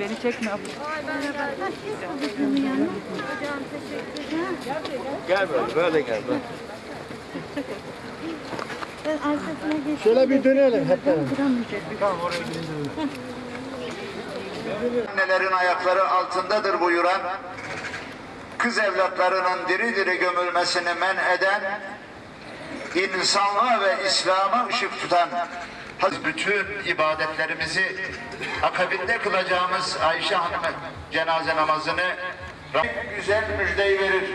Beni çekme abla. Gel böyle, böyle gel. Böyle. Ben arkasına geçtim. Şöyle bir dönelim hep beraber. Annelerin ayakları altındadır buyuran, kız evlatlarının diri diri gömülmesini men eden, insanlığa ve İslam'a ışık tutan, bütün ibadetlerimizi akabinde kılacağımız Ayşe Hanım cenaze namazını Rabbim güzel müjdeyi verir.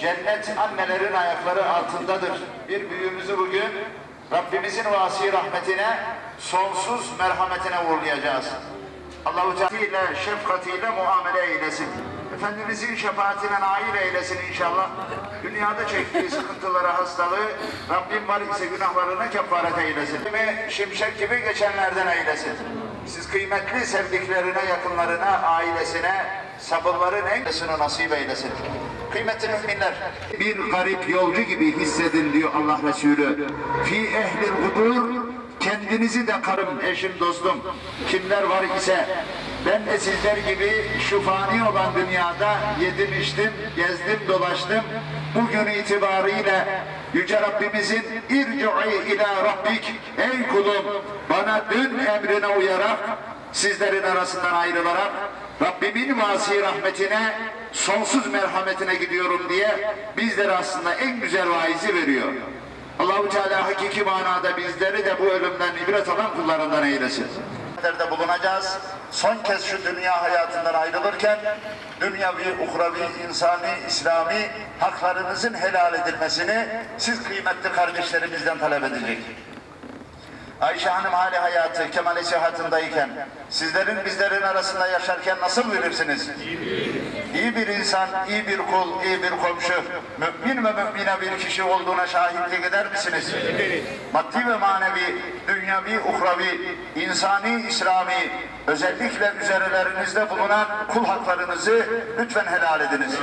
Cennet annelerin ayakları altındadır. Bir büyüğümüzü bugün Rabbimizin vasi rahmetine, sonsuz merhametine uğurlayacağız. Allahu Teala şefkatiyle muamele eylesin. Efendimizin şefaatine nail eylesin inşallah. Dünyada çektiği sıkıntıları, hastalığı Rabbim var ise günahlarına kefaret eylesin. Ve şimşek gibi geçenlerden eylesin. Siz kıymetli sevdiklerine, yakınlarına, ailesine, sabırların en nasip eylesin. Kıymetli müminler, bir garip yolcu gibi hissedin diyor Allah Resulü. Fi ehlil kudur, kendinizi de karım, eşim, dostum, kimler var ise ben de sizler gibi şu fani olan dünyada yedim, içtim, gezdim, dolaştım. Bugün itibariyle Yüce Rabbimizin irci'i ila Rabbik, ey kulum bana dün emrine uyarak sizlerin arasından ayrılarak Rabbimin vasi rahmetine, sonsuz merhametine gidiyorum diye bizlere aslında en güzel vaizi veriyor. Allahu Teala hakiki manada bizleri de bu ölümden ibret alan kullarından eylesin. de bulunacağız. Son kez şu dünya hayatından ayrılırken dünyavi, uhravi, insani, İslami haklarınızın helal edilmesini siz kıymetli kardeşlerimizden talep edecek. Ayşe Hanım hali hayatı, kemali sıhhatındayken, sizlerin bizlerin arasında yaşarken nasıl bilirsiniz? İyi bir insan, iyi bir kul, iyi bir komşu, mümin ve mümine bir kişi olduğuna şahitlik eder misiniz? Maddi ve manevi, dünyavi, uhravi, insani, İslami, özellikle üzerlerinizde bulunan kul haklarınızı lütfen helal ediniz.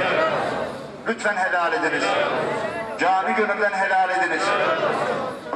Lütfen helal ediniz. Canı gönülden helal ediniz.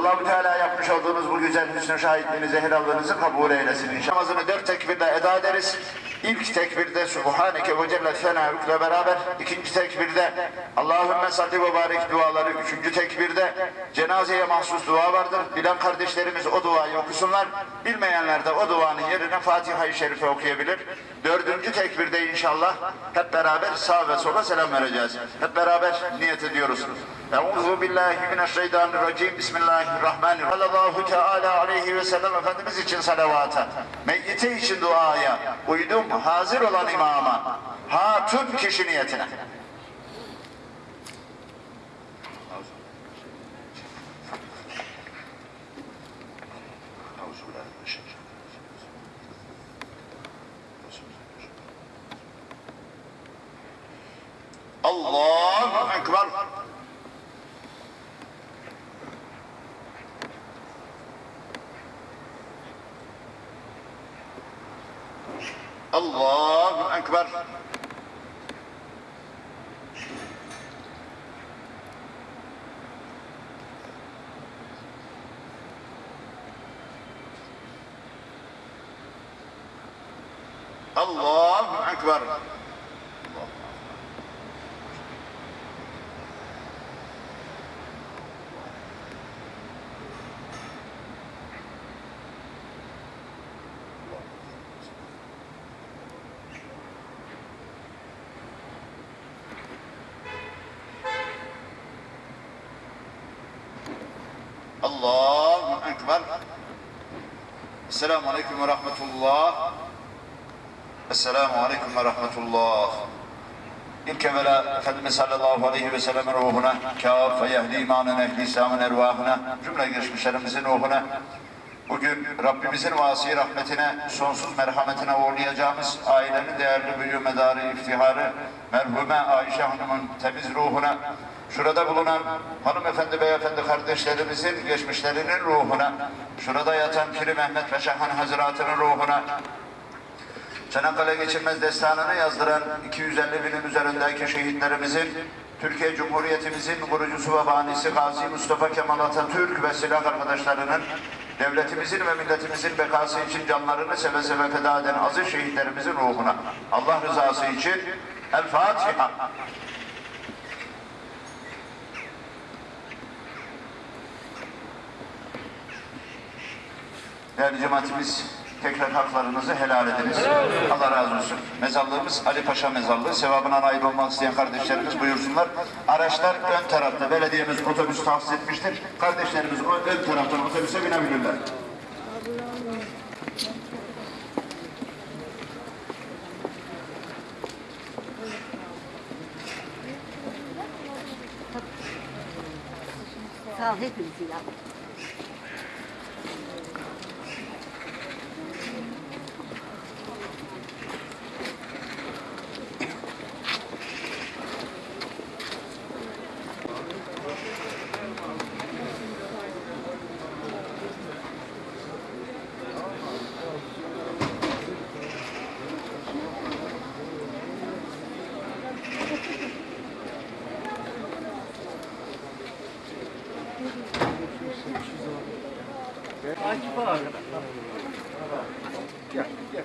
Allah-u Teala yapmış olduğunuz bu güzel hüsnü şahitliğinizi, helallığınızı kabul eylesin. Namazını dört tekbirle eda ederiz. İlk tekbirde Subhaneke ve Celle Senâhükle beraber, ikinci tekbirde Allahümme salli ve barik duaları, üçüncü tekbirde cenazeye mahsus dua vardır. Bilen kardeşlerimiz o duayı okusunlar. Bilmeyenler de o duanın yerine Fatiha-i Şerife okuyabilir. Dördüncü tekbirde inşallah hep beraber sağ ve sola selam vereceğiz. Hep beraber niyet ediyoruz. Euzu billahi mineşşeytanirracim. Bismillahirrahmanirrahim. Sallallahu teala aleyhi ve sellem Efendimiz için salavata. Meyyite için duaya. Uydum hazır olan imama. Hatun kişi niyetine. Allahu Allahu Ekber. Allahu Ekber. الله أكبر. السلام عليكم ورحمة الله. السلام عليكم ورحمة الله. إلك ملا خدم صلى الله عليه وسلم روحنا ruhuna, يهدي معنا نهدي سامن أرواحنا جملة cümle geçmişlerimizin روحنا bugün Rabbimizin vasi rahmetine, sonsuz merhametine uğurlayacağımız ailenin değerli büyü medarı, iftiharı, merhume Ayşe Hanım'ın temiz ruhuna, şurada bulunan hanımefendi, beyefendi kardeşlerimizin geçmişlerinin ruhuna, şurada yatan Piri Mehmet Paşahan Hazretleri'nin ruhuna, Çanakkale Geçilmez Destanı'nı yazdıran 250 binin üzerindeki şehitlerimizin, Türkiye Cumhuriyetimizin kurucusu ve banisi Gazi Mustafa Kemal Atatürk ve silah arkadaşlarının devletimizin ve milletimizin bekası için canlarını seve seve feda eden aziz şehitlerimizin ruhuna Allah rızası için El Fatiha. Değerli cemaatimiz tekrar haklarınızı helal ediniz. Allah razı olsun. Mezarlığımız Ali Paşa Mezarlığı. Sevabına nail olmak isteyen kardeşlerimiz buyursunlar. Araçlar ön tarafta. Belediyemiz otobüs tahsis etmiştir. Kardeşlerimiz ön taraftan otobüse binebilirler. Sağ ol hepinizi ya. 阿七吧。对呀，对呀。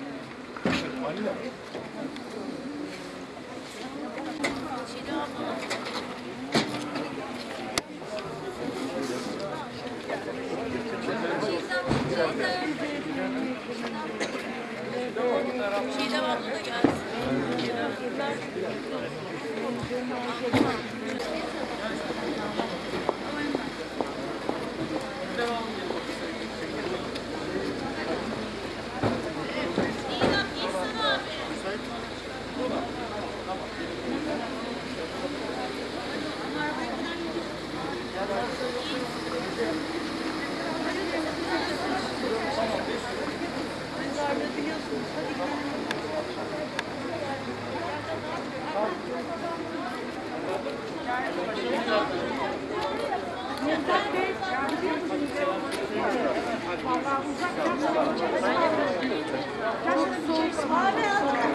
Abi